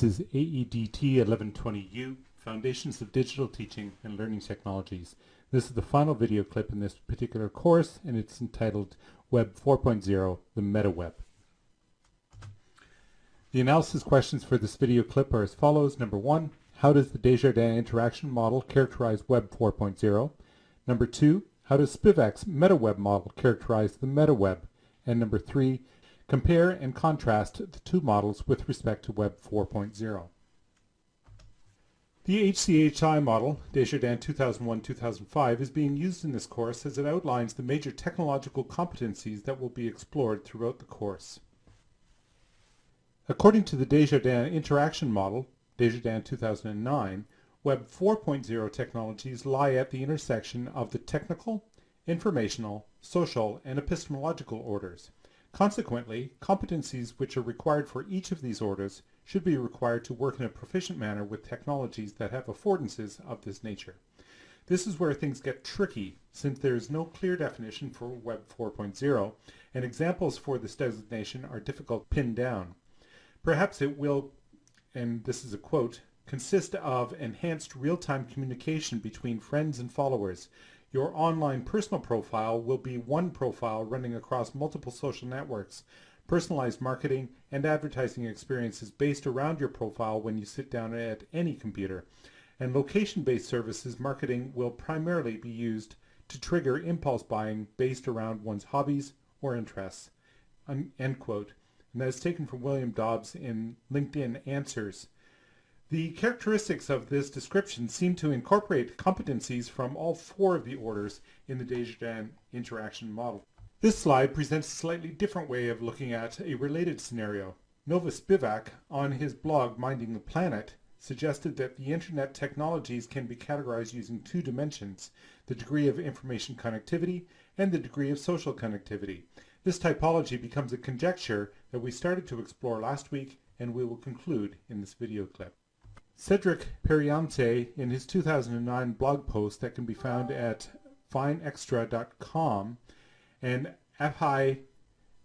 This is AEDT 1120U, Foundations of Digital Teaching and Learning Technologies. This is the final video clip in this particular course and it's entitled Web 4.0, the Meta Web. The analysis questions for this video clip are as follows. Number one, how does the Desjardins interaction model characterize Web 4.0? Number two, how does Spivack's MetaWeb model characterize the MetaWeb? And number three, compare and contrast the two models with respect to Web 4.0. The HCHI model, Desjardins 2001-2005, is being used in this course as it outlines the major technological competencies that will be explored throughout the course. According to the Desjardins interaction model, Desjardins 2009, Web 4.0 technologies lie at the intersection of the technical, informational, social, and epistemological orders. Consequently, competencies which are required for each of these orders should be required to work in a proficient manner with technologies that have affordances of this nature. This is where things get tricky since there is no clear definition for Web 4.0 and examples for this designation are difficult to pin down. Perhaps it will, and this is a quote, consist of enhanced real-time communication between friends and followers. Your online personal profile will be one profile running across multiple social networks. Personalized marketing and advertising experiences based around your profile when you sit down at any computer. And location-based services marketing will primarily be used to trigger impulse buying based around one's hobbies or interests. End quote. And that is taken from William Dobbs in LinkedIn Answers. The characteristics of this description seem to incorporate competencies from all four of the orders in the Desjardins interaction model. This slide presents a slightly different way of looking at a related scenario. Nova Spivack, on his blog Minding the Planet, suggested that the internet technologies can be categorized using two dimensions, the degree of information connectivity and the degree of social connectivity. This typology becomes a conjecture that we started to explore last week and we will conclude in this video clip. Cedric Periante, in his 2009 blog post that can be found at finextra.com, and Aghaei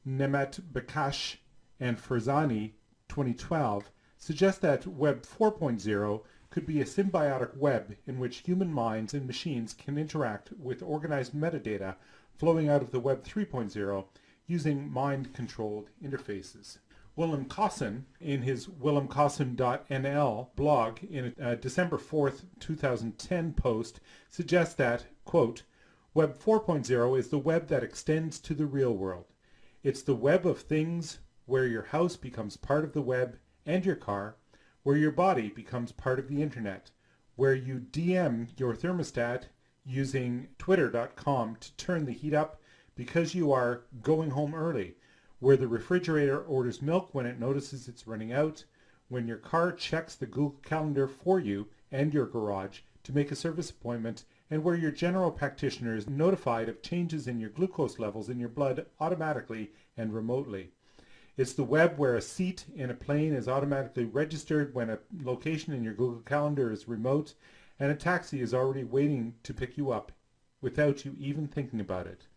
Nemet Bakash and Farsani 2012 suggest that Web 4.0 could be a symbiotic web in which human minds and machines can interact with organized metadata flowing out of the Web 3.0 using mind-controlled interfaces. Willem Kossen, in his willemkossen.nl blog in a uh, December 4th, 2010 post, suggests that, quote, Web 4.0 is the web that extends to the real world. It's the web of things where your house becomes part of the web and your car, where your body becomes part of the internet, where you DM your thermostat using twitter.com to turn the heat up because you are going home early, where the refrigerator orders milk when it notices it's running out, when your car checks the Google Calendar for you and your garage to make a service appointment, and where your general practitioner is notified of changes in your glucose levels in your blood automatically and remotely. It's the web where a seat in a plane is automatically registered when a location in your Google Calendar is remote and a taxi is already waiting to pick you up without you even thinking about it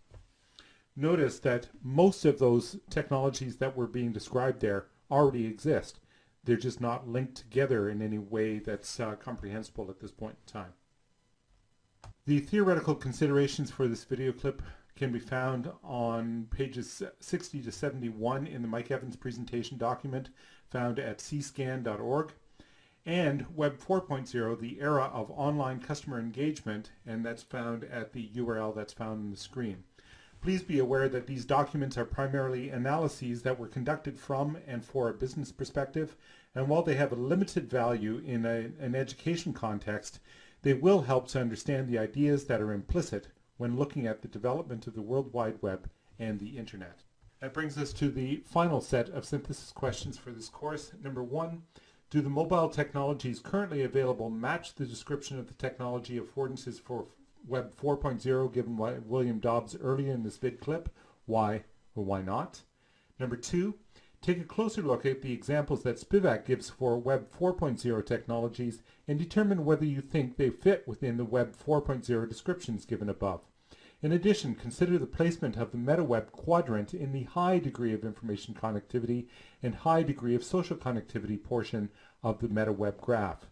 notice that most of those technologies that were being described there already exist. They're just not linked together in any way that's uh, comprehensible at this point in time. The theoretical considerations for this video clip can be found on pages 60 to 71 in the Mike Evans presentation document found at cscan.org and Web 4.0, the era of online customer engagement, and that's found at the URL that's found on the screen. Please be aware that these documents are primarily analyses that were conducted from and for a business perspective, and while they have a limited value in a, an education context, they will help to understand the ideas that are implicit when looking at the development of the World Wide Web and the Internet. That brings us to the final set of synthesis questions for this course. Number one, do the mobile technologies currently available match the description of the technology affordances for Web 4.0 given by William Dobbs earlier in this vid clip. Why or why not? Number two, take a closer look at the examples that Spivack gives for Web 4.0 technologies and determine whether you think they fit within the Web 4.0 descriptions given above. In addition, consider the placement of the MetaWeb quadrant in the high degree of information connectivity and high degree of social connectivity portion of the MetaWeb graph.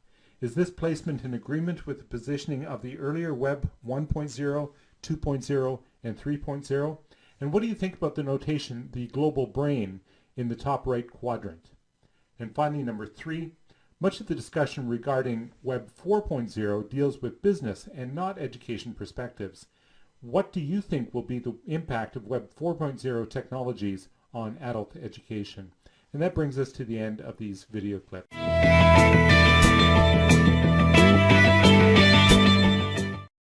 Is this placement in agreement with the positioning of the earlier Web 1.0, 2.0, and 3.0? And what do you think about the notation, the global brain, in the top right quadrant? And finally, number three, much of the discussion regarding Web 4.0 deals with business and not education perspectives. What do you think will be the impact of Web 4.0 technologies on adult education? And that brings us to the end of these video clips.